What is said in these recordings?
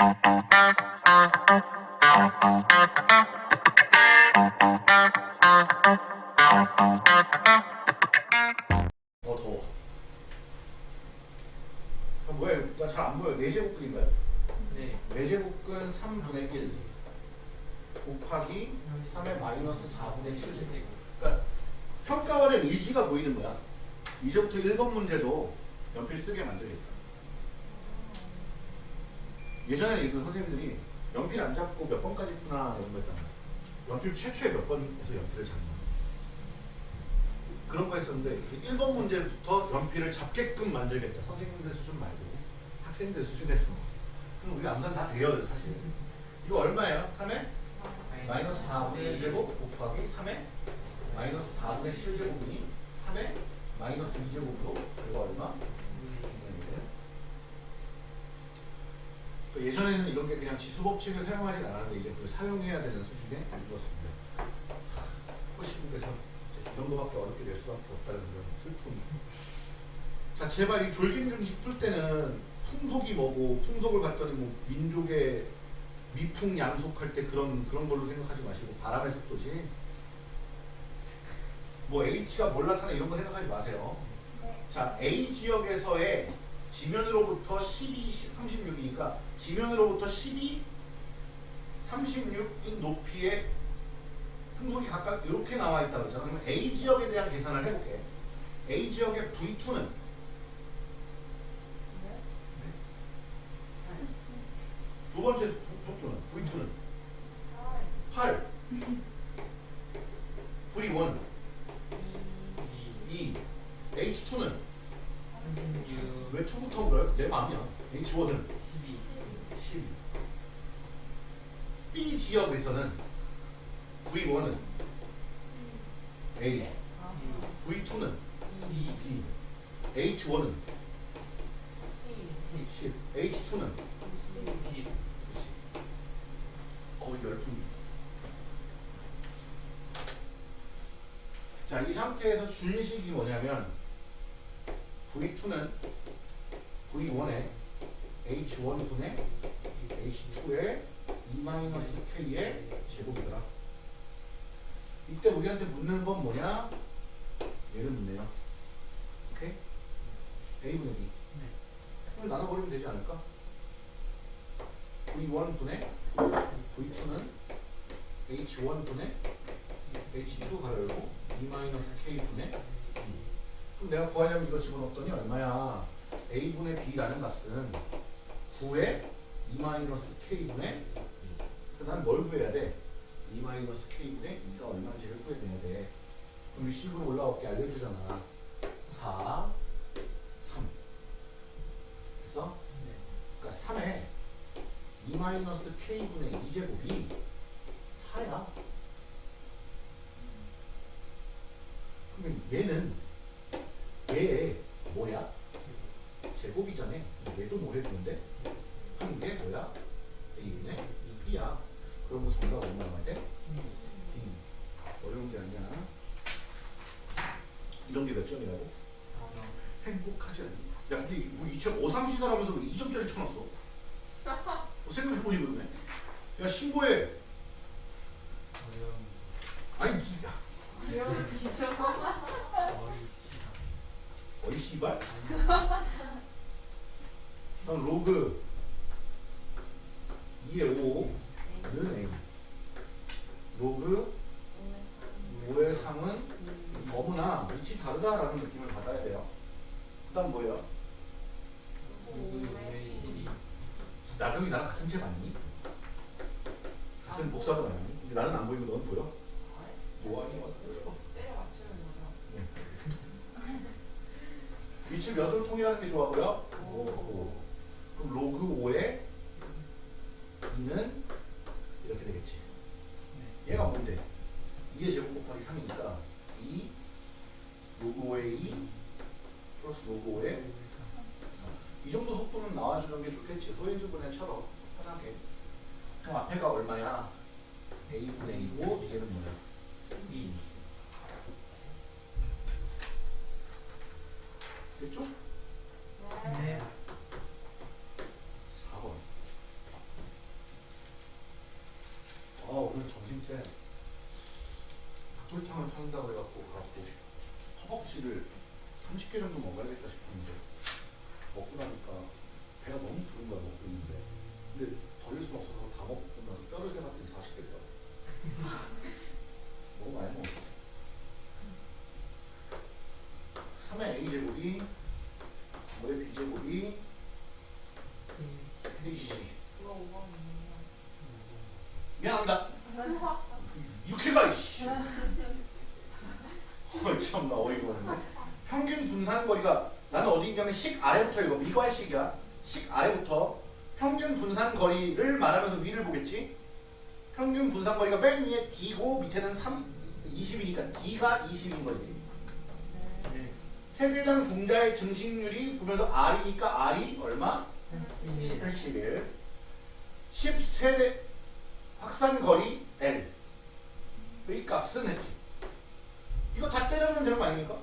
어 더워. 아, 뭐야? 나잘 안 보여. 4제곱근인가요? 네. 4제곱근 3분의 1 곱하기 3의 마이너스 4분의 7제곱. 그러니까 평가원의 의지가 보이는 거야. 이제부터 1번 문제도 연필 쓰게 만들겠다. 예전에 그 선생님들이 연필 안 잡고 몇 번까지 푸나 이런 거 했잖아. 연필 최초에 몇 번에서 연필을 잡나. 그런 거 했었는데 1번 문제부터 연필을 잡게끔 만들겠다. 선생님들 수준 말고 학생들 수준에서. 그럼 우리 암산 다 돼요 사실. 이거 얼마예요? 3에? 마이너스 4분의 1제곱 곱하기 3에 마이너스 4분의 7제곱이니 3에 마이너스 2제곱으로 이거 얼마? 그 예전에는 이런 게 그냥 지수 법칙을 사용하진 않았는데 이제 그걸 사용해야 되는 수준에 이르렀습니다. 포시북에서 이 정도밖에 어렵게 될 수밖에 없다는 그런 슬픔. 자 제발 이 졸긴 중식 풀 때는 풍속이 뭐고 풍속을 봤더니 뭐 민족의 미풍 양속할 때 그런 그런 걸로 생각하지 마시고 바람의 속도지. 뭐 H가 뭘 나타나 이런 거 생각하지 마세요. 자 A 지역에서의 지면으로부터 12, 10, 36이니까 지면으로부터 12, 36인 높이의 풍속이 각각 이렇게 나와 있다고 했잖아. 그러면 A 지역에 대한 계산을 해볼게. A 지역의 V2는 두 번째 속도는 V2는 8 V1 2 H2는 왜 2부터 물어요? 내 마음이야. H1은? 12 B 지역에서는 V1은? A. V2는? B. H1은? 10 H2는? 90 어우 열풍 자, 이 상태에서 준식이 뭐냐면 V2는 V1의 H1분의 H2의 2-K의 제곱이더라. 이때 우리한테 묻는 건 뭐냐? 얘를 묻네요. 오케이? A분의 B. 그럼 나눠버리면 되지 않을까? V1분의 V2는 H1분의 H2 가열고 2-K분의 B. 그럼 내가 구하려면 이거 집어넣었더니 얼마야? A분의 B라는 값은 9의 2-K분의 2. 그래서 난뭘 구해야 돼? 2-K분의 2가 얼마인지를 구해내야 돼. 그럼 위식으로 올라올게 알려주잖아. 4, 3. 그래서 그러니까 3에 2-K분의 2제곱이 4야. 그러면 얘는 1점이라고? 행복하지 않니? 야 근데 뭐 2점 5, 3시설 하면서 왜 2점짜리 쳐놨어? 뭐 생각해보니 그러네. 야 신고해. 아니 무슨 야. 어이 씨발? 난 로그 2에 5 위치 다르다라는 느낌을 받아야 돼요. 그 다음 뭐예요? 나경이 나랑 같은 책 아니니? 같은 복사본 아니니? 근데 나는 안 보이고 넌 보여? 뭐하니 왔어요? 네. 위치 몇을 통일하는 게 좋아고요? 5. 그럼 로그 5에 2는 이렇게 되겠지. 얘가 뭔데? 2의 제곱 곱하기 3이니까 5고의 2 플러스 5고의 3. 이 정도 속도는 나와주는 게 좋겠지. 소인수분해처럼 편하게. 그럼 앞에가 얼마야? a분의 2고 뒤에는 뭐야? 2. 됐죠? 네. 미안합니다. 이렇게 가 이씨. 헐 참나 어이가 없네. 평균 분산 거리가 나는 어디 있냐면 식 아래부터 이거 미과의 식이야. 식 아래부터 평균 분산 거리를 말하면서 위를 보겠지? 평균 분산 거리가 맨 위에 D고 밑에는 3, 20이니까 D가 20인 거지. 네. 세대당 종자의 증식률이 보면서 R이니까 R이 얼마? 11. 81 10세대 확산 거리 L 의 값은 했지 이거 다 때려면 되는 거 아닙니까?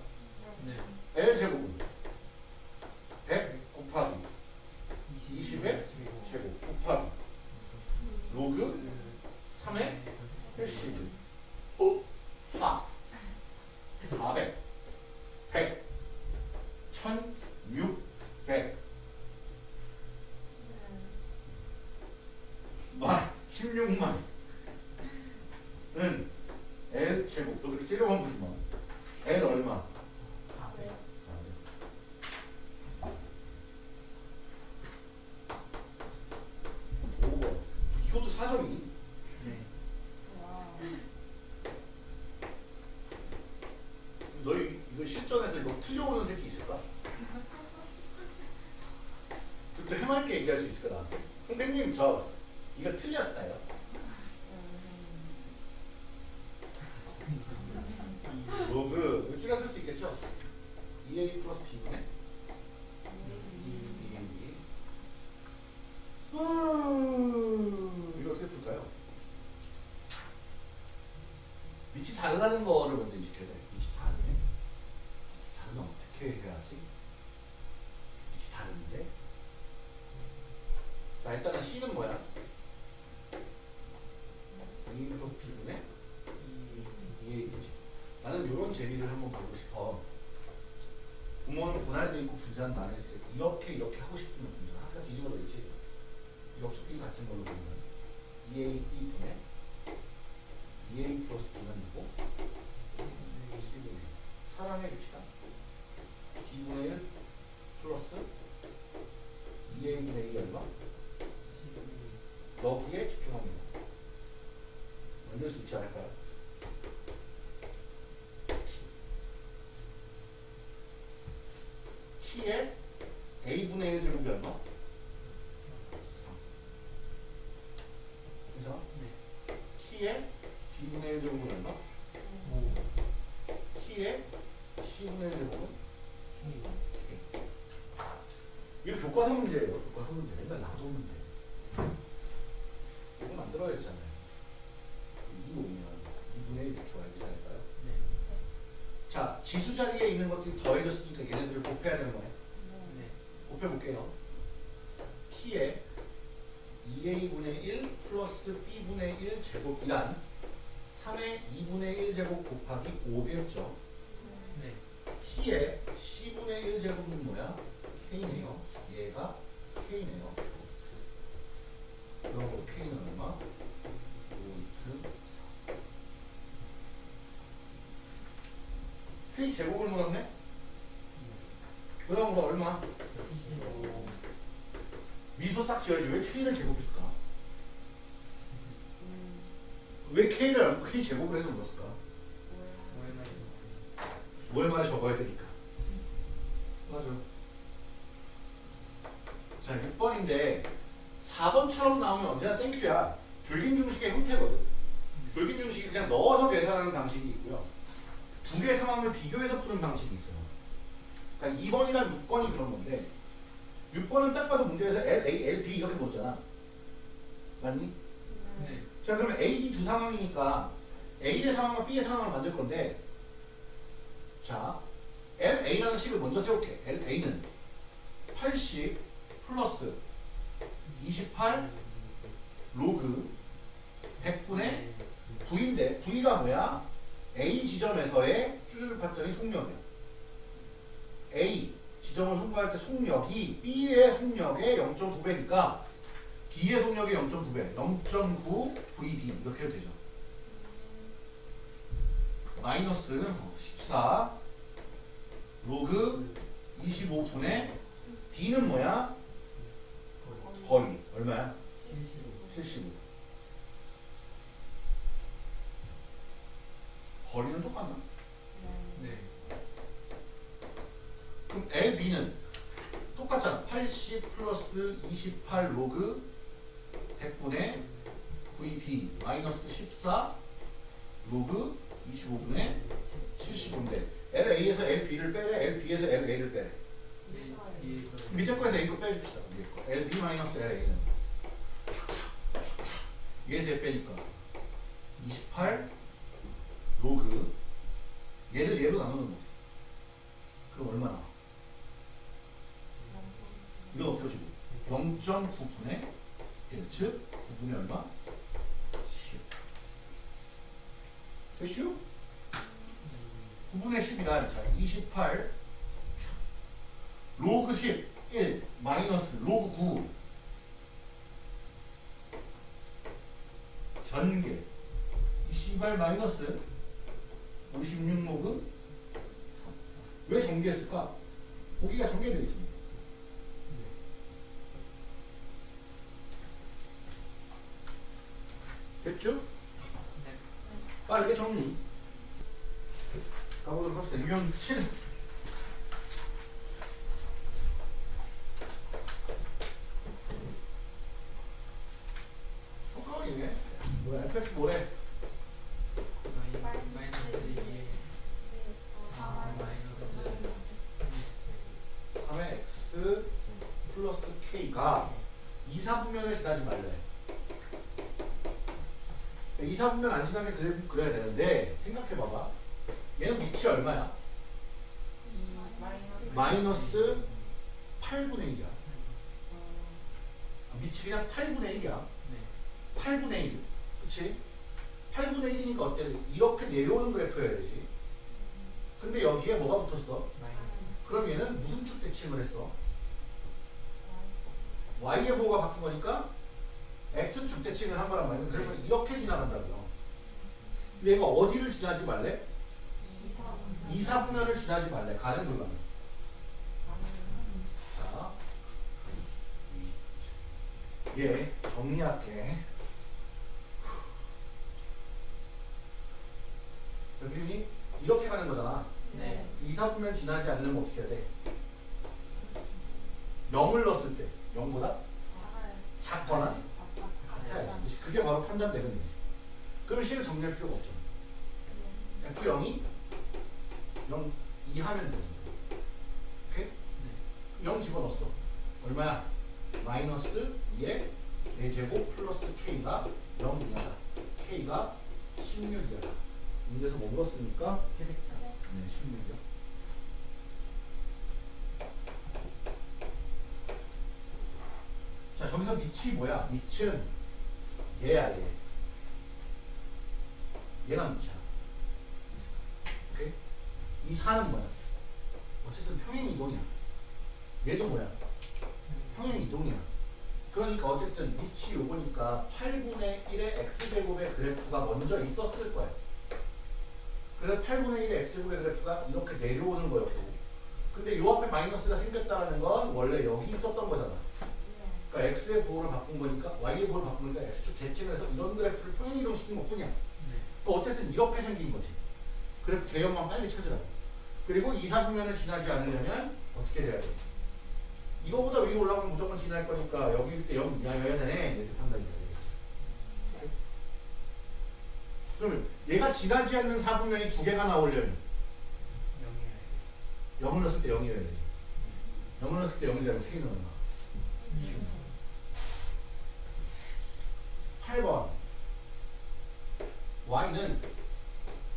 네. L 제곱은 100 곱하기 20의 제곱 곱하기 로그 3의 81 어? 4 400 100 1600 만 16만 은 L 제곱 너 그렇게 째려만 보지 마 L 얼마? 400. 5번 이것도 4점이니? 네. 너희 이거 실전에서 이거 틀려오는 새끼 있을까? 그때 해맑게 얘기할 수 있을까 나한테? 선생님 저 이거 틀렸다요 로그 이거 줄여 쓸 수 있겠죠? 2a 플러스 b분의 2a 이거 어떻게 풀까요? 밑이 다르다는 거를 먼저 인식해야 돼. 밑이 다르네. 밑이 다르면 어떻게 해야지? 밑이 다른데? 자, 일단은 C는 뭐야? 2 플러스 B분의 2A이지. 나는 이런 재미를 한번 보고 싶어. 부모는 분할돼 있고 분산 안 했을 때 이렇게 이렇게 하고 싶으면 분산. 아까 뒤집어져 있지? 역수끼리 같은 걸로 보면 2A B분의 2A 플러스 B는 이고 C분의 사랑해 줍시다. B분의 1 플러스 2A분의 2 얼마? 여기에 집중합니다. 만들 수 있지 않을까요? T의 A분의 1 제곱이 얼마? 3. 그래서 T의 B분의 1 제곱은 얼마? T의 C분의 1 제곱은? 이거 교과서 문제예요. 교과서 문제. 맨날 나도 문제. 이거 만들어야 되잖아요. 이 오면 2분의 1 이렇게 와야 되지 않을까요? 자, 지수 자리에 있는 것들이 더해졌으니까 얘네들을 곱해야 되는 거네. 곱해볼게요. T의 2A분의 1 플러스 B분의 1 제곱이란 3의 2분의 1 제곱 곱하기 5겠죠. T의 C분의 1 제곱은 뭐야? K네요. 얘가 K네요. 그럼 K는 얼마? 5루트 4. K 제곱을 물었네? 그럼 뭐 얼마? 미소 싹 지어야지 왜 K를 제곱했을까? 왜 K를 안- K 제곱을 해서 물었을까? 5월 말에 적어야 되니까. 맞아. 자, 6번인데 4번처럼 나오면 언제나 땡큐야. 줄긴 중식의 형태거든. 줄긴 중식이 그냥 넣어서 계산하는 방식이 있고요. 두 개의 상황을 비교해서 푸는 방식이 있어요. 그러니까 2번이랑 6번이 그런 건데 6번은 딱 봐도 문제에서 L, A, L, B 이렇게 묻잖아. 맞니? 자 그러면 A, B 두 상황이니까 A의 상황과 B의 상황을 만들 건데 자 L, A라는 식을 먼저 세울게. L, A는 80 플러스 28 로그 100분의 9 B가 뭐야? A 지점에서의 쭈르륵 봤더니 속력이야. A 지점을 송구할 때 속력이 B의 속력의 0.9배니까 B의 속력이 0.9배, 0.9 VB 이렇게 해도 되죠. 마이너스 14 로그 25분의 D는 뭐야? 거리 얼마야? 75 75 거리는 똑같나? 그럼 LB는 똑같잖아. 80 플러스 28 로그 100분의 VB 마이너스 14 로그 25분의 75인데 LA에서 LB를 빼래? LB에서 LA를 빼래? 밑에 거에서 A거 빼줍시다. LB 마이너스 LA는. 얘에서 얘 빼니까 28 로그 얘를 얘로 나누는 거지. 그럼 얼마 나와? 이거 없어지고 0.9분의 1, 즉 9분의 얼마? 10 됐슈? 9분의 10이라 자, 28 로그 10 1 마이너스 로그 9 전개 이 씨발 마이너스 56 로그 3. 왜 전개했을까? 보기가 전개되어 있습니다. 됐죠? 네 빠르게 정리. 가보도록 합시다. 유형 7. 똑같이네. 뭐야, fx 뭐래? 마이- 마이너스 2에 아, 마이너스 3의 x 플러스 k가 이사분면을 지나지 말래. 이사분면 안 지나게 그래, 그래야 되는데 생각해봐봐. 얘는 밑이 얼마야? 마이너스 8분의 1이야. 밑이 그냥 8분의 1이야. 네 8분의 1. 그치? 8분의 1이니까 어때? 이렇게 내려오는 그래프여야 되지. 근데 여기에 뭐가 붙었어? 그럼 얘는 무슨 축 대칭을 했어? y의 보호가 바뀐 거니까 x축 대칭을 한 거란 말이야. 그러면 이렇게 지나간다고요. 얘가 어디를 지나지 말래? 2, 4분면을 지나지 말래. 가는 불가능. 자, 얘 정리할게. 여기 이렇게 가는 거잖아. 네 2, 4분면 지나지 않으면 어떻게 해야 돼? 0을 넣었을 때 0보다 작거나. 그게 바로 판단되는 거지. 그럼 실을 정리할 필요가 없죠. F0이 0 이하면 되죠. 오케이? 네 0 집어넣었어. 얼마야? 마이너스 2에 4제곱 플러스 K가 0 이하다. K가 16 이하다. 문제에서 뭐 물었습니까? 네, 16이요. 자, 저기서 밑이 뭐야? 밑은 얘가 밑이야. 오케이? 이 4는 뭐야? 어쨌든 평행 이동이야. 얘도 뭐야? 평행 이동이야. 그러니까 어쨌든 밑이 요거니까 8분의 1의 x제곱의 그래프가 먼저 있었을 거야. 그래서 8분의 1의 x제곱의 그래프가 이렇게 내려오는 거였고 근데 요 앞에 마이너스가 생겼다는 건 원래 여기 있었던 거잖아. 그러니까 x의 부호를 바꾼 거니까 y의 부호를 바꾼 거니까 x축 대칭해서 이런 그래프를 평행 이동시킨 것 뿐이야. 네또 어쨌든 이렇게 생긴 거지. 그래프 개형만 빨리 찾으라고. 그리고 이사분면을 지나지 않으려면 어떻게 돼야 돼? 이거보다 위로 올라가면 무조건 지날 거니까 여기일 때0 이하여야 되네. 이렇게 판단이 되겠지. 그러면 얘가 지나지 않는 사분면이 두 개가 나오려면 0이에요 0을 넣었을 때 0이어야 되지. 0을 넣었을 때 0이 되면 K는 얼마? 8번 Y는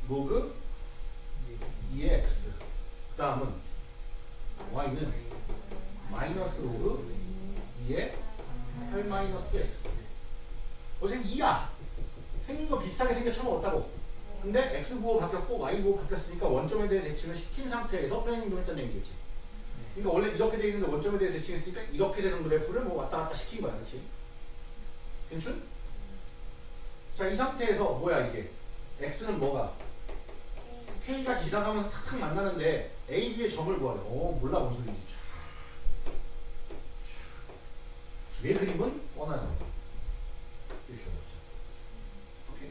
로그 2의 X 그 다음은 Y는 마이너스 로그 2의 8 마이너스 X 어쨌든 2야 생긴 거 비슷하게 생겨 처음 없다고 근데 x 부호 바뀌었고 y 부호 바뀌었으니까 원점에 대해 대칭을 시킨 상태에서 평행이동했다는 얘기겠지. 네. 그러니까 원래 이렇게 돼 있는데 원점에 대해 대칭했으니까 이렇게 되는 그래프를 뭐 왔다 갔다 시킨 거야, 그렇지? 괜춘? 자, 이 상태에서 뭐야 이게? x는 뭐가? k가 지나가면서 탁탁 만나는데 a, b의 점을 구하래. 어, 몰라 뭔. 촤. 얘 그림은 뻔하잖아. 이렇게. 오케이?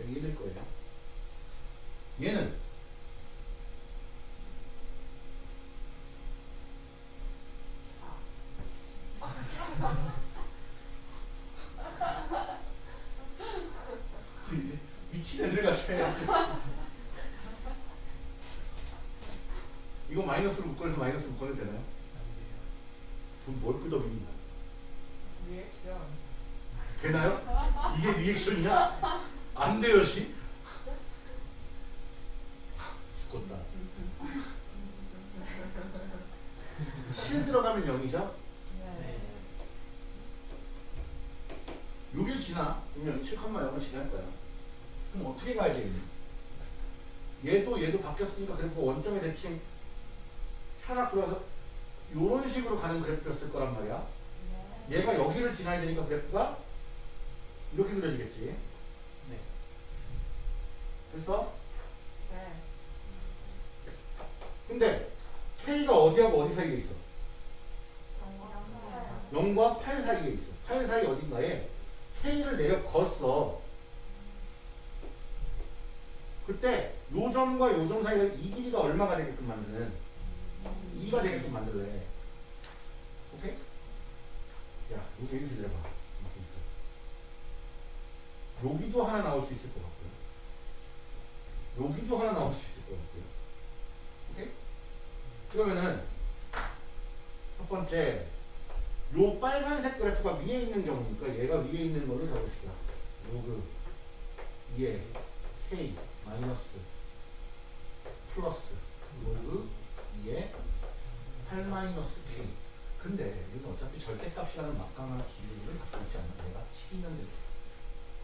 여기 이럴 거예요. 얘는 미친 애들 같아. 이거 마이너스로 묶어내서 마이너스로 묶어내도 되나요? 안 돼요. 돈뭘 끄덕이니? 리액션. 되나요? 이게 리액션이야? 안 돼요, 씨. 죽겠다. 7 들어가면 0이죠? 네. 여길 지나. 분명히 7,0을 지날 거야. 그럼 어떻게 가야 되겠니? 얘도 얘도 바뀌었으니까 그래프 원점의 대칭 하나 그려서 이런 식으로 가는 그래프였을 거란 말이야. 얘가 여기를 지나야 되니까 그래프가 이렇게 그려지겠지. 네. 됐어? 네. 근데 K가 어디하고 어디 사이에 있어? 0과 8 사이에 있어. 8 사이 어딘가에 K를 내려 걷어. 그때 요 점과 요점 사이가 이 길이가 얼마가 되게끔 만드는 2가 되게끔 만들래. 오케이? 야, 여기. 이렇게 있어. 여기도 하나 나올 수 있을 것 같고요. 여기도 하나 나올 수 있을 것 같고요. 오케이? 그러면은 첫 번째 요 빨간색 그래프가 위에 있는 경우니까 얘가 위에 있는 거를 잡읍시다. 로그 2에 k 마이너스 플러스 로그 2에 8 마이너스 k 근데 이건 어차피 절대값이라는 막강한 기준을 갖고 있지 않나? 내가 7이면 되는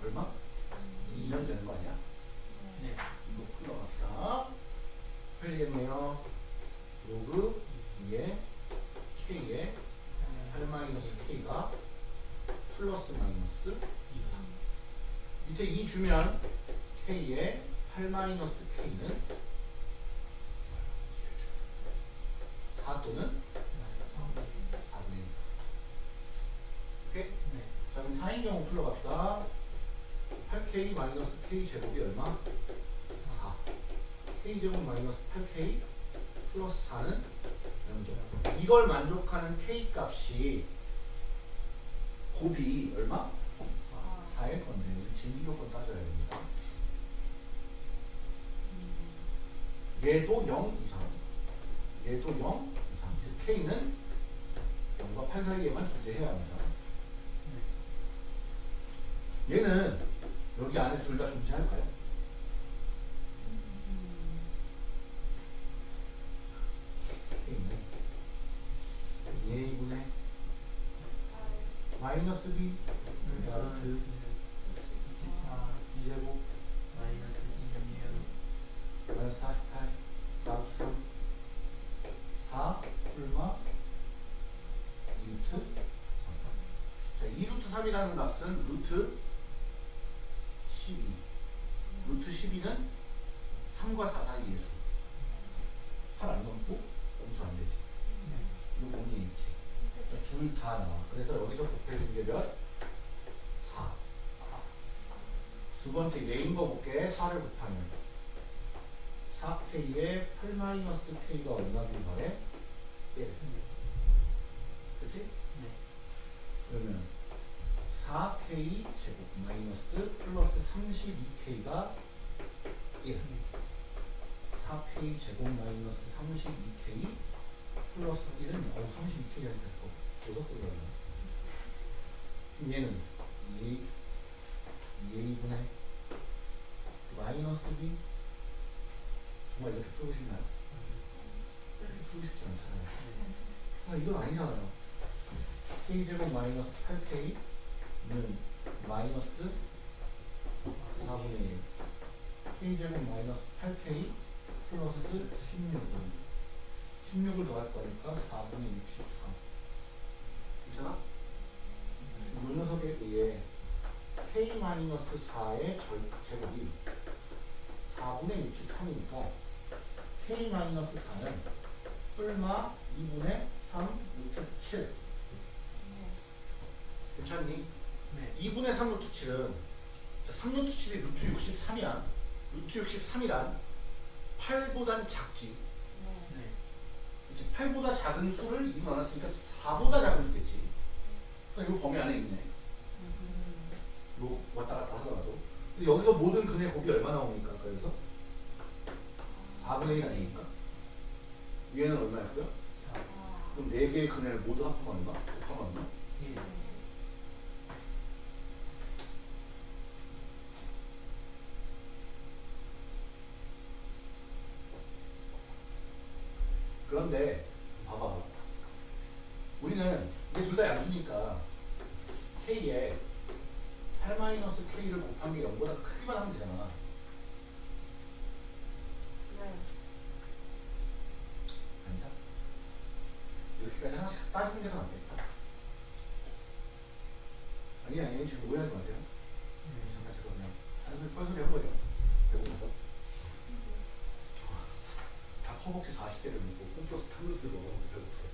얼마? 2년 되는 거 아니야? 네. 이거 풀러갑시다. 펴지겠네요. 로그 2에 k에 8 마이너스 k가 플러스 마이너스 밑에 2 주면 k에 8 마이너스 k는 4 또는 4분의 1. 오케이? 네. 자 그럼 4인 경우 풀러갑시다. 8k 마이너스 k 제곱이 얼마? 4. k 제곱 마이너스 8k 플러스 4는 0점. 이걸 만족하는 k 값이 곱이 얼마? 4일 건데 우리 진수 조건 따져야 됩니다. 얘도 0 이상. 얘도 0 이상. 즉 k는 0과 8 사이에만 존재해야 합니다. 얘는 여기 안에 둘 다 존재할까요? K는 A분의 마이너스 B 루트 24 2제곱 마이너스 26 마이너스 48 4 3 4 풀마 2루트 3 자, 2루트 3이라는 값은 루트 12 루트 12는 3과 4 사이의 수 8안 넘고 엄수 안 되지 이거 원이 있지 둘다 나와 그래서 여기서 곱해준 게 몇? 4 두 번째 얘인 거 볼게 4를 곱하면 4k에 8-k가 얼마길 바래? 1 그치? 네. 그러면 4k 제곱 마이너스 플러스 32k가 1 4k 제곱 마이너스 32k 플러스 1은 어 32k가 됐고. 여섯 소리가 나 그럼 얘는 2a 2a분의 마이너스 b 정말 이렇게 풀고 싶나요? 이렇게 풀고 싶지 않잖아요. 아 이건 아니잖아요. k제곱 마이너스 8k 는 마이너스 4분의 1 k제곱 마이너스 8k 플러스 16은 16을 더할 거니까 4분의 63 괜찮아? 이 녀석에 의해 k 마이너스 4의 제곱이 4분의 63이니까 k 마이너스 4는 뿔마 2분의 3 루트 7 네. 괜찮니? 네. 2분의 3 루트 7은 자, 3 루트 7이 루트 63이야 루트 63이란 8보단 작지 네. 네. 그치? 8보다 작은 수를 2로 나눴으니까 4보다 작은 수겠지 그러니까 이거 범위 안에 있네 음. 요 왔다 갔다 하더라도 근데 여기서 모든 근의 곱이 얼마 나옵니까? 여기서 4분의 1 아닙니까? 위에는 얼마였고요? 자, 아. 그럼 4개의 근을 모두 합하면 얼마? 곱하면 얼마? 일. 오해하지 마세요. 네. 잠깐 제가 그냥 하는 뻘소리 한 거예요. 배고파서. 다 허벅지 40개를 먹고 홈플러스 탕글스를 먹어서 배고프요.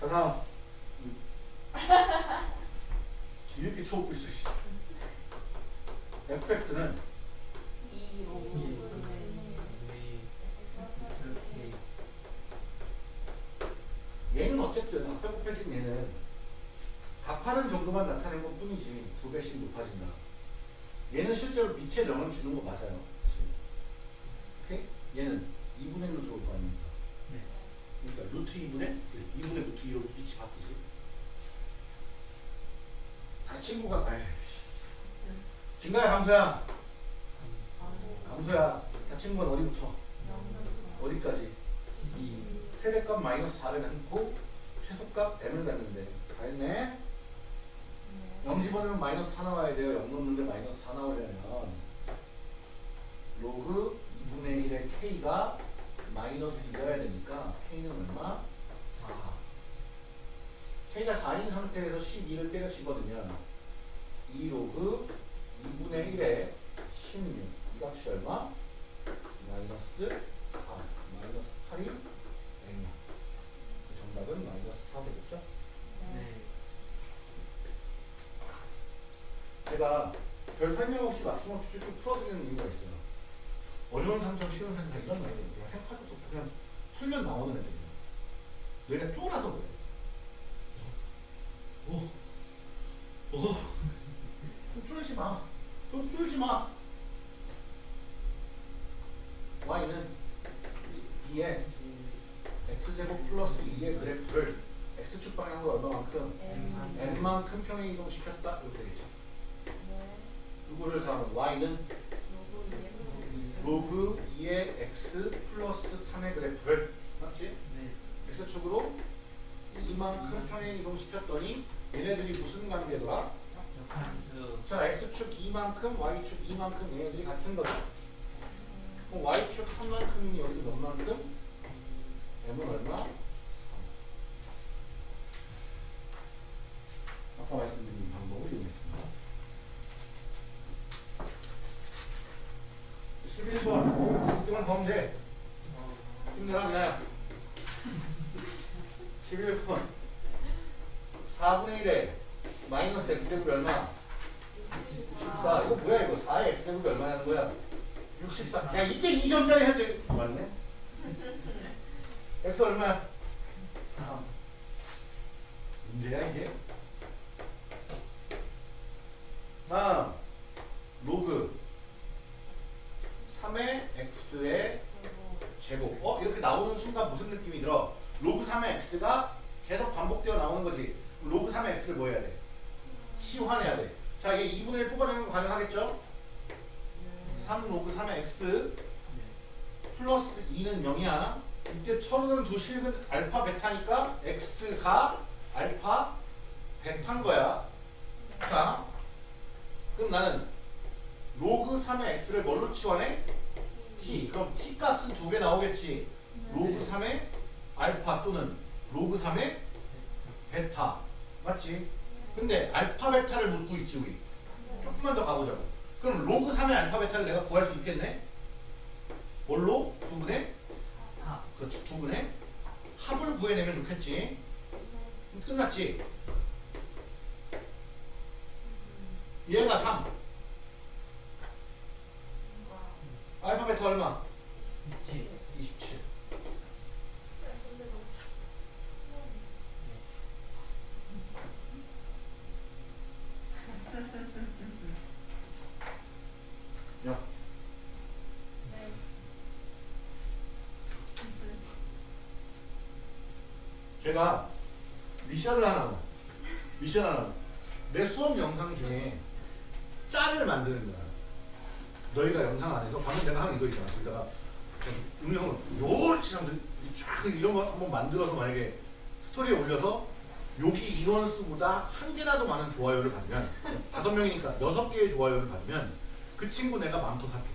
자 다음. 이렇게 쳐먹고 있어 하는 정도만 나타낸 것 뿐이지 두 배씩 높아진다. 얘는 실제로 빛의 명을 주는 거 맞아요. 그치? 오케이? 얘는 2분의 루트 올거 아닙니까? 네. 그러니까 루트 2분의 2분의 루트 2로 빛이 바뀌지. 다 친구가 다 해. 진가야 감소야. 감소야. 다 친구가 어디부터? 어디까지? 2. 최대값 마이너스 4를 갖고 최소값 m을 갖는데 다 했네? 0 집어넣으면 마이너스 4 나와야 돼요. 0 넣는데 마이너스 4 나오려면 로그 2분의 1의 k가 마이너스 2여야 되니까 k는 얼마? 4 k가 4인 상태에서 12를 때려 집어넣으면 2 로그 2분의 1의 16 이 값이 얼마? 마이너스 4 마이너스 8이 n이야 그 정답은 마이너스 4 되겠죠? 네. 제가 별 설명 없이 맞춤없이 쭉쭉 풀어드리는 이유가 있어요. 어려운 상점, 쉬운 상점 이런 말이 것도 없고 그냥 풀면 나오는 애들이에요. 뇌가 쫄아서 그래. 오, 오, 좀 쫄지 마. 좀 쫄지 마. y는 2에 x제곱 플러스 2의 그래프를 x축 방향으로 얼마만큼 n만큼 평행 이동시켰다 이렇게 되겠죠. 네. 누구를 다음 y는 로그 EM. 로그 2의 x 플러스 3의 그래프를 맞지? 네. x축으로 이만큼 평행 이동시켰더니 얘네들이 무슨 관계더라? 자 x축 2만큼 y축 2만큼 얘네들이 같은 거죠. 그럼 y축 3만큼이니 여기 몇 만큼? m은 얼마? 3. 아까 말씀드린 방법을 이용했습니다. 11번 6개만 더 하면 돼. 힘내라 그냥 11번 4분의 1에 마이너스 x제곱이 얼마? 64 이거 뭐야 이거 4의 x제곱이 얼마냐는 거야 64 야 이게 2점짜리 해도 돼 맞네 x 얼마야? 3 문제야 이게 다음 로그 3의 x의 제곱. 어? 이렇게 나오는 순간 무슨 느낌이 들어? 로그 3의 x가 계속 반복되어 나오는 거지. 그럼 로그 3의 x를 뭐 해야 돼? 치환해야 돼. 자, 얘 2분의 1 뽑아내는 거 가능하겠죠? 3 로그 3의 x 네. 플러스 2는 0이야. 이때 서로 다른 두 실근 알파 베타니까 x가 알파 베타인 거야. 자, 그럼 나는 로그 3의 x를 뭘로 치환해? t. 그럼 t 값은 두 개 나오겠지. 로그 3의 알파 또는 로그 3의 베타. 맞지? 근데 알파 베타를 묻고 있지 우리. 조금만 더 가보자고. 그럼 로그 3의 알파 베타를 내가 구할 수 있겠네? 뭘로? 두 근의? 하. 그렇지. 두 근의 합을 구해내면 좋겠지. 끝났지? 얘가 3. 알파 베타 얼마? 있지. 27. 제가 미션을 하나, 미션 하나, 내 수업 영상 중에 짤을 만드는 거야. 너희가 영상 안에서 방금 내가 하는 이거 있잖아. 거기다가 음영을 요렇게 쫙 이런 거 한번 만들어서 만약에 스토리에 올려서 여기 인원수보다 한 개라도 많은 좋아요를 받으면 다섯 명이니까 여섯 개의 좋아요를 받으면 그 친구 내가 마음껏 할게.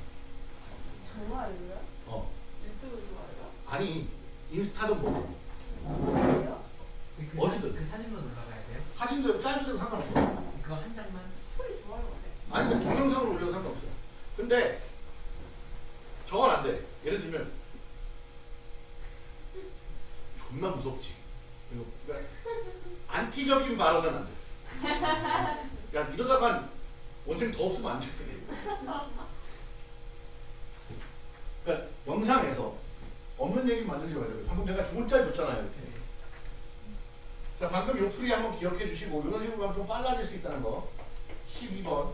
좋아요요? 어 유튜브 좋아요? 아니 인스타도 뭐 뭐예요? 그, 그, 어디든. 사, 그 사진만 올라가야 돼요? 사진도 짤도 상관없어. 그거 한 장만? 소리 좋아요 네. 아니 근데 동영상으로 올려도 상관없어요. 근데 저건 안 돼. 예를 들면 존나 무섭지. 이거 그러니까 안티적인 발언은 안 돼. 야 이러다가 원생 더 없으면 안 돼. 그러니까 영상에서 없는 얘기 만들지 말자고요. 방금 내가 좋은 짤 줬잖아요. 이렇게. 네. 자 방금 요 풀이 한번 기억해 주시고 이런 식으로 하면 좀 빨라질 수 있다는 거. 12번.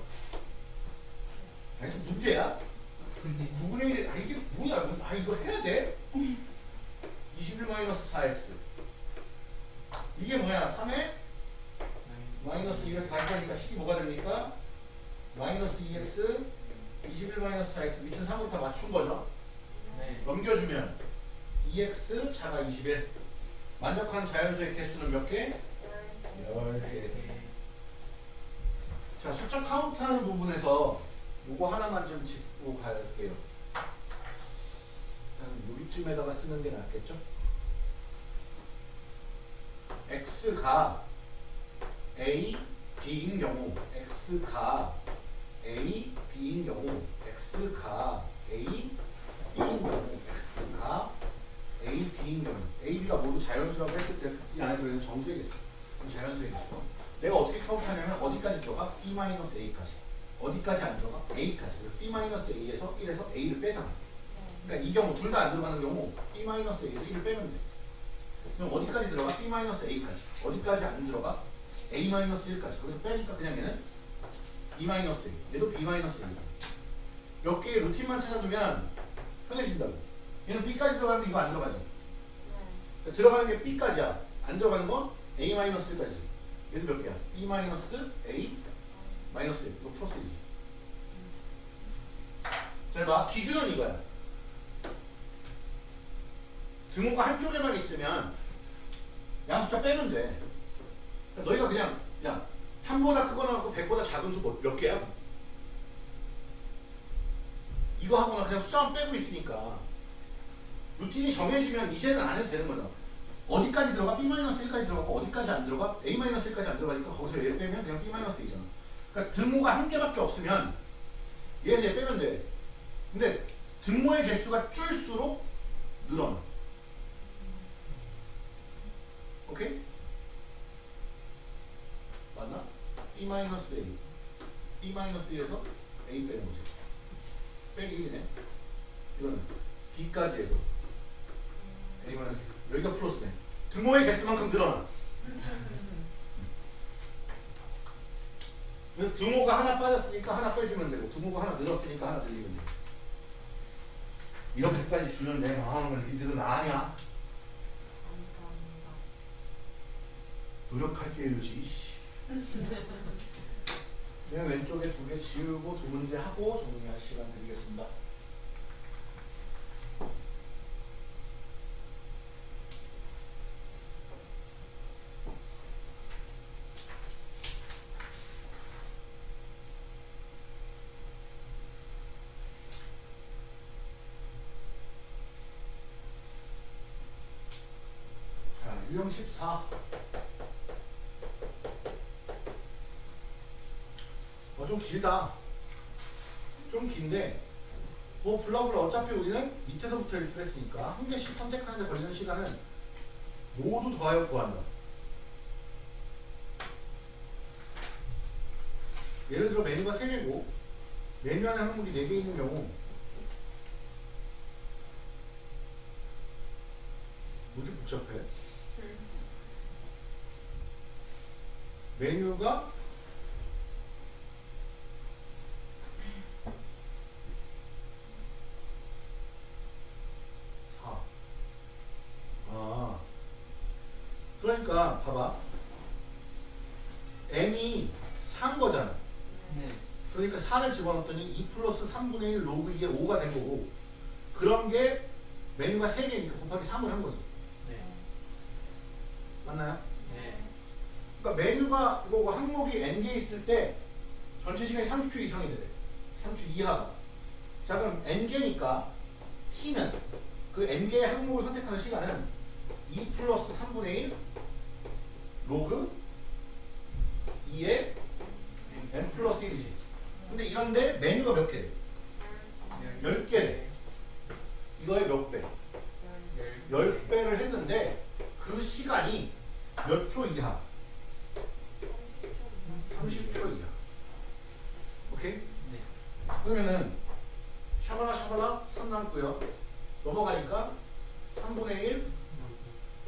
아니 좀 문제야. 9분의 1, 아 이게 뭐야? 뭐, 아 이거 해야 돼? 21 마이너스 4x. 이게 뭐야? 3에 마이너스 2를 다니까 12뭐가 됩니까? 마이너스 2x 21 마이너스 4x 미친 3부터 맞춘 거죠. 네. 넘겨주면 2x 차가 21. 만족한 자연수의 개수는 몇 개? 10개. 이렇게. 자, 숫자 카운트하는 부분에서 요거 하나만 좀 짚고 갈게요. 한 여기쯤에다가 쓰는 게 낫겠죠? x가 a, b인 경우 x가 a, b인 경우 x가 a, b인 경우 x가 a, b인 경우 a, b가 모두 자연수라고 했을 때 이 안에 들어있는 정수의 개수 자연수의 개수 내가 어떻게 카운트하냐면 어디까지 들어가? b-a까지. 어디까지 안 들어가? a까지. b-a에서 1에서 a를 빼잖아. 그러니까 이 경우 둘 다 안 들어가는 경우 b-a에서 1을 빼면 돼. 그럼 어디까지 들어가? b-a까지. 어디까지 안 들어가? a-1까지. 거기서 빼니까 그냥 얘는 b-a 얘도 b-a 몇 개의 루틴만 찾아두면 편해진다고. 얘는 b까지 들어가는데 이거 안 들어가지 그러니까 들어가는 게 b까지야 안 들어가는 건 a-1까지 얘도 몇 개야? b-a 마이너스 1 이거 플러스 1이지 잘 봐. 기준은 이거야. 등호가 한쪽에만 있으면 양수자 빼면 돼. 그러니까 너희가 그냥 야 3보다 크거나 하고 100보다 작은 수 몇 개야? 이거 하거나 그냥 숫자만 빼고 있으니까 루틴이 정해지면 이제는 안 해도 되는 거잖아. 어디까지 들어가? B-1까지 들어가고 어디까지 안 들어가? A-1까지 안 들어가니까 거기서 얘 빼면 그냥 B-A잖아. 그러니까 등호가 한 개밖에 없으면 얘에서 얘 빼면 돼. 근데 등모의 개수가 줄수록 늘어나. 오케이? 맞나? B-A B-A에서 A 빼는 거지. 빼기 1이네. 이거는 B까지 해서 A만 여기가 플러스네. 등모의 개수만큼 늘어나. 등호가 하나 빠졌으니까 하나 빼주면 되고 등호가 하나 늘었으니까 하나 늘리면 돼. 이렇게까지 주는 내 마음을 니들은 아냐? 노력할게요. 씨. 맨 왼쪽에 두 개 지우고 두 문제 하고 정리할 시간 드리겠습니다. 유형 14. 어, 좀 길다. 좀 긴데, 뭐, 블라블라 어차피 우리는 밑에서부터 읽기로 했으니까, 한 개씩 선택하는 데 걸리는 시간은 모두 더하여 구한다. 예를 들어 메뉴가 3개고, 메뉴 안에 항목이 4개 있는 경우, 뭐지 복잡해? 메뉴가 사. 아. 그러니까 봐봐. n이 산 거잖아. 네. 그러니까 4를 집어넣었더니 2 플러스 3분의 1 로그 이게 5가 된 거고 그런 게 메뉴가 3개니까 곱하기 3을 한 거지. 메뉴가 이거 항목이 n개 있을 때 전체 시간이 30초 이상이 되래. 30초 이하가. 자 그럼 n개니까 t는 그 n개의 항목을 선택하는 시간은 2 플러스 3분의 1 로그 2의 n 플러스 1이지. 근데 이런데 메뉴가 몇 개? 열 개. 이거의 몇 배? 10배를 했는데 그 시간이 몇 초 이하? 그러면은 샤바라 샤바라 3 남고요. 넘어가니까 3분의 1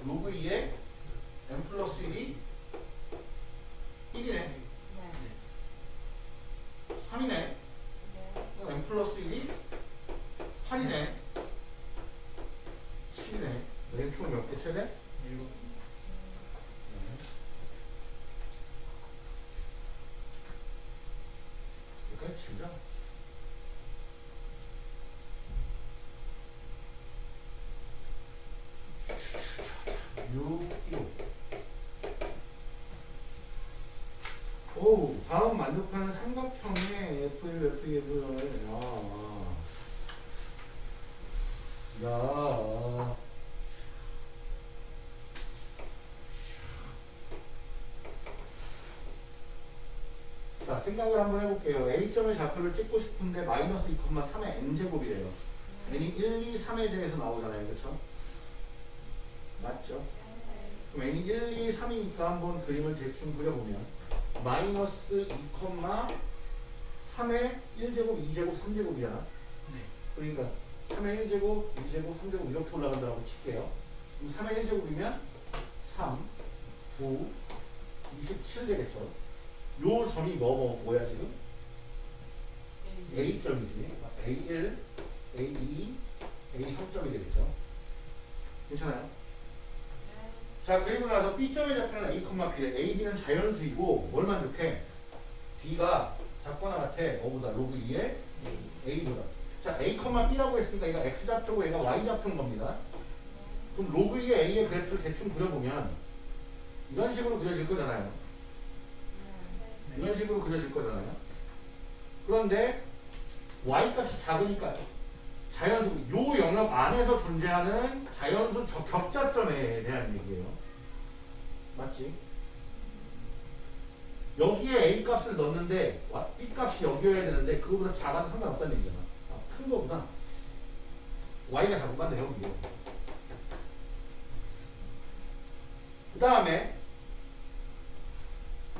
로그 2에 n 플러스 1이 1이네. 3이네. 네. n 플러스 1이 8이네. 7이네. 왼쪽은 몇개 최대? 7. 생각을 한번 해볼게요. A점의 좌표를 찍고 싶은데 마이너스 2,3의 n제곱이래요. n이 1, 2, 3에 대해서 나오잖아요. 그쵸? 맞죠? 그럼 n이 1, 2, 3이니까 한번 그림을 대충 그려보면 마이너스 2, 3의 1제곱, 2제곱, 3제곱이잖아. 네. 그러니까 3의 1제곱, 2제곱, 3제곱 이렇게 올라간다고 칠게요. 그럼 3의 1제곱이면 3, 9, 27 되겠죠. 요 점이 뭐, 뭐, 뭐 야 지금? A점이지. A1, A2, A3점이 되겠죠. 괜찮아요? 자, 그리고 나서 B점의 좌표는 A, B래. A, B는 자연수이고 뭘 만족해? B가 작거나 같아. 뭐보다? 로그 2의 A보다. 자, A, B라고 했으니까 얘가 X좌표고 얘가 Y좌표인 겁니다. 그럼 로그 2의 A의 그래프를 대충 그려보면 이런 식으로 그려질 거잖아요. 이런 식으로 그려질 거잖아요. 그런데 y 값이 작으니까 자연수 요 영역 안에서 존재하는 자연수 저 격자점에 대한 얘기예요. 맞지? 여기에 a 값을 넣는데 와- b 값이 여기여야 되는데 그거보다 작아도 상관없다는 얘기잖아. 아, 큰 거구나. y가 작은 건데 여기에. 그 다음에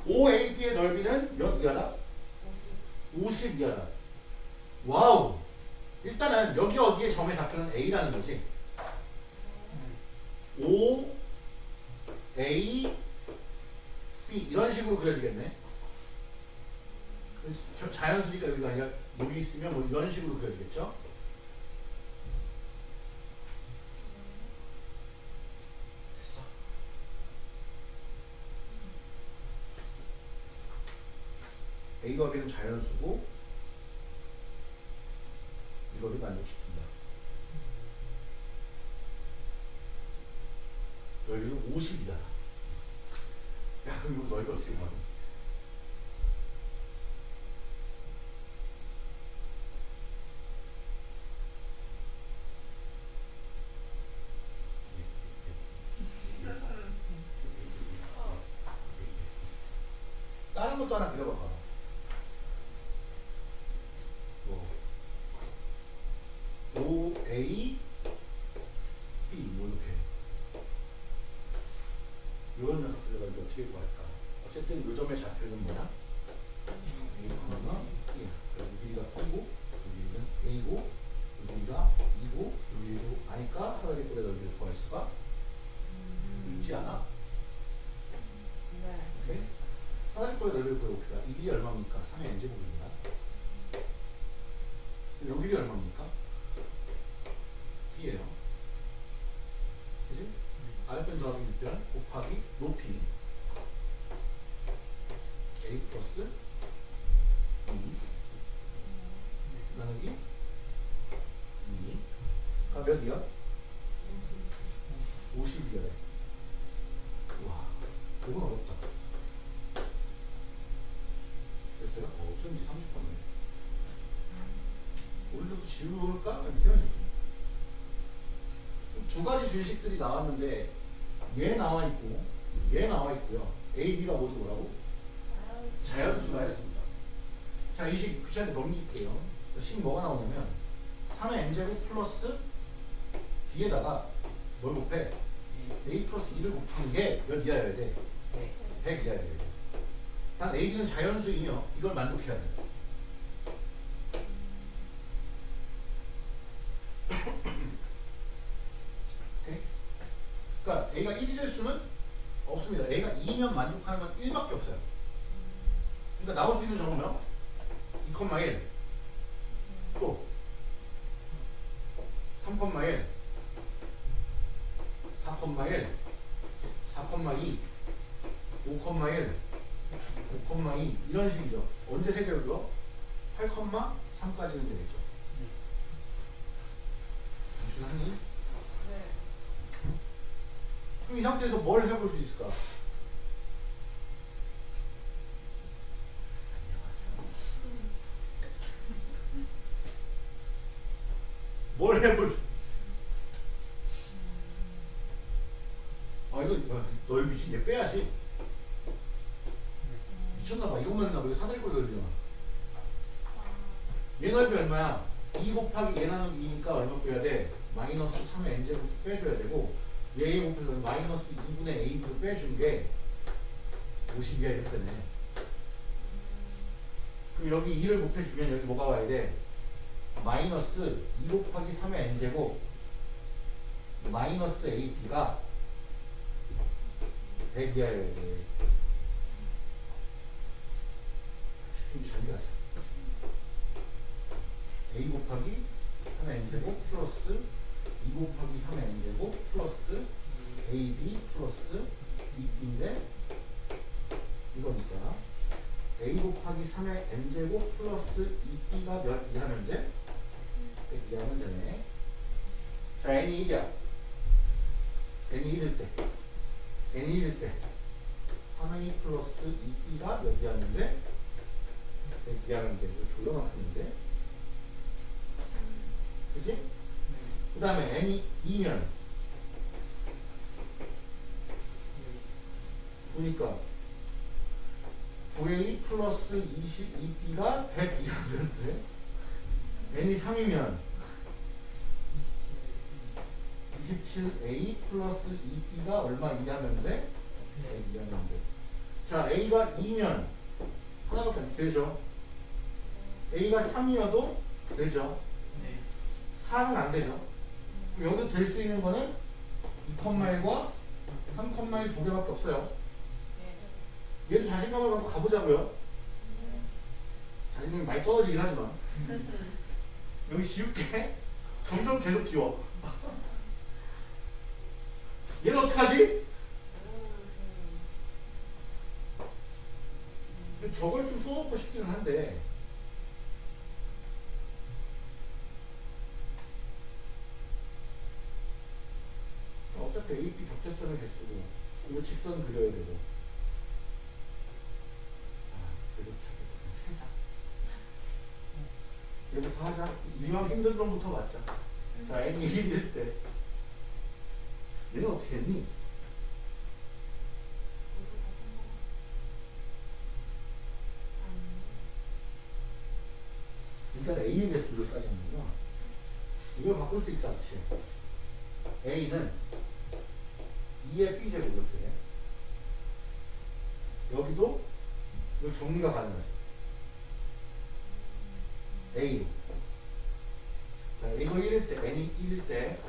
OAB의 넓이는 몇 이하다? 50 이하다. 와우. 일단은 여기 어디에 점의 좌표는 A라는 거지. O, A, B 이런 식으로 그려지겠네. 저- 자연수니까 여기가 아니라 여기 있으면 뭐 이런 식으로 그려지겠죠. A거리는 자연수고 이거를 만족시킨다. 여기는 50이다. 야 그럼 이거 넓이 어떻게 구하니? 다른 것도 하나 그려봐. 를 구해봅시다. 이 길이 얼마입니까? 3의 n제곱입니다. 요 길이 얼마입니까? b예요. 그지? 알편 더하기 6변 곱하기 높이 a 플러스 2 나누기 2가 몇이야? 두 가지 주식들이 나왔는데 얘 나와 있고 얘 나와 있고요. A, B가 모두 뭐라고? 자연수가 했습니다. 자, 이식 귀찮게 넘길게요. 식 뭐가 나오냐면 3의 n제곱 플러스 B에다가 뭘 곱해? A 플러스 2를 곱한 게몇 이하여야 돼? 네. 100 이하여야 돼. 단 AB는 자연수이며 이걸 만족해야 돼. 오케이? 그러니까 A가 1이 될 수는 없습니다. A가 2면 만족하는 건 1밖에 없어요. 그러니까 나올 수 있는 정보면 2,1 또 3,1 4,1 4,2 5,1 5,2 이런 식이죠. 언제 세개를요 8,3까지는 되겠죠. 단순하니? 네. 그럼 이 상태에서 뭘 해볼 수 있을까? 뭘 해볼 수? 아 이거 야, 너희 미친 얘 빼야지. 미쳤나봐. 이것만 했나봐. 이거 사다리꼴 넓이잖아. 얘 넓이 얼마야? 2 곱하기 얘 나누기 2니까 얼마 빼야 돼? 마이너스 3의 n제곱 빼줘야 되고 얘에 곱해서 마이너스 2분의 a를 빼준 게 50이야 이랬더네. 그럼 여기 2를 곱해주면 여기 뭐가 와야 돼? 마이너스 2 곱하기 3의 n제곱 마이너스 ab가 100이하여야 돼. 좀 정리하자. a 곱하기 3의 n제곱 플러스 2 곱하기 3의 n제곱 플러스 ab 플러스 2b인데 이거니까 a 곱하기 3의 n제곱 플러스 2b가 몇? 100 이하면 되네. 자, n이 1이야. n이 1일 때. N이 1일 때. 3a 플러스 2b가 몇 이하면 돼? 100 이하면 돼. 이거 막히는데? 그지? 그 다음에 n이 2면 보니까 9a 플러스 22b가 100 이하면 돼? n이 3이면 27a 플러스 2b가 얼마 이하면 돼? 100 이하면 돼. 자, a가 2면 하나밖에 안 되죠? a가 3이어도 되죠? 네. 4는 안 되죠? 그럼 여기도 될수 있는 거는 2,1과 3,1 두 개밖에 없어요. 네. 얘도 자신감을 갖고 가보자고요. 자신감이 많이 떨어지긴 하지만. 여기 지울게. 점점 계속 지워. 얘는 어떡하지? 저걸 좀 써놓고 싶기는 한데. 어차피 AP 격자점의 개수고, 이거 직선 그려야 되고. 아, 세자. 얘부터 하자. 이왕 힘든 놈부터 맞자. 자, n이 1일 때. 왜 어떻게 했니? 일단 AMS로 짜셨는구나. 이걸 바꿀 수 있다, 그치? A는 2의 B제곱 이렇게. 여기도 이 정리가 가능하죠. A. 자, 이거 1일 때, N이 1일 때,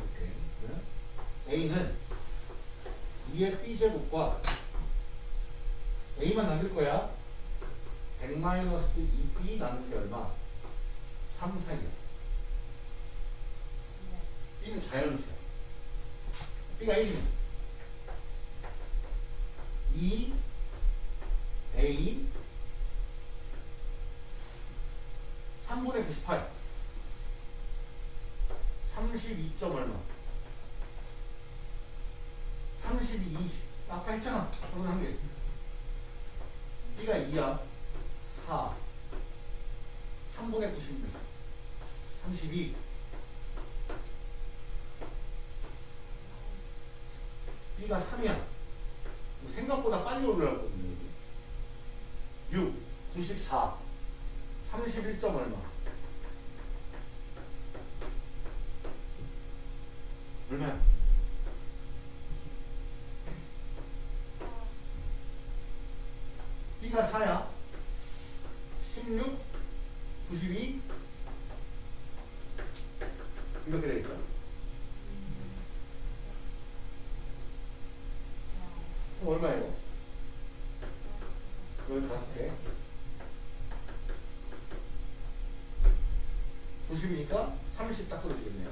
A는 2의 B제곱과 A만 남길 거야. 100-2B 나누기 얼마? 3 사이야. B는 자연수야. B가 1이면 2 A 3분의 98 32. 점 얼마 32 아까 했잖아 저는 한개. B가 2야. 4 3분의 96 32 B가 3이야. 생각보다 빨리 올라갔거든요 6 94 31점 얼마? 얼마야? B가 4야? 16 92 이렇게 되겠다. 그럼 얼마예요? 15개 90이니까 30딱 떨어지겠네요.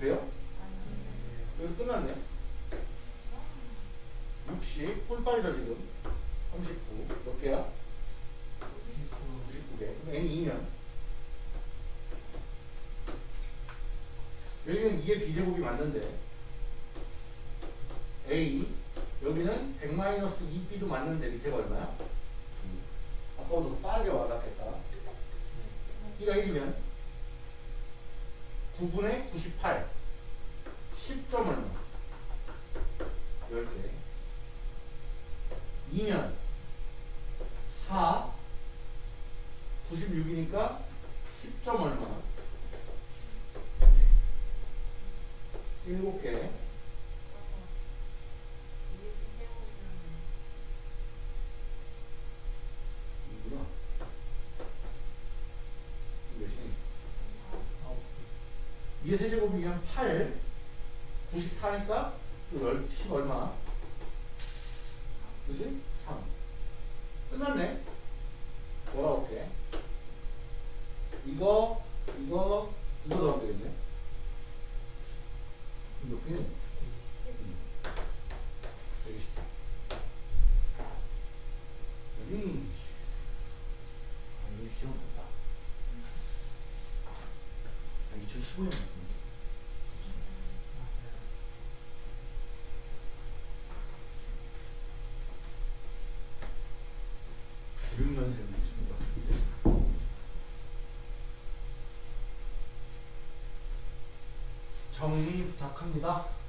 그래요? 여기 끝났네. 60 꿀빨이죠 지금 39 몇 개야? 99개 그럼 n이 2면 2의 비제곱이 맞는데. A 여기는 100-2b도 맞는데 밑에가 얼마야? 2 아까보다 빠르게 와닿겠다. B가 1이면 9분의 98 10점 얼마 10개. 2면 4 96이니까 10점 얼마 7개. 이구나. 몇이 2의 세제곱이면 8 94니까 또10 얼마? 그지? 3 끝났네. 돌아올게? 이거 이거 이거 더하면 되겠네 몇 개는? 여기 있다 여기 아 여기 시험 좋다 아 2015년 같은데 육년생이 있습니다. 정리 부탁합니다.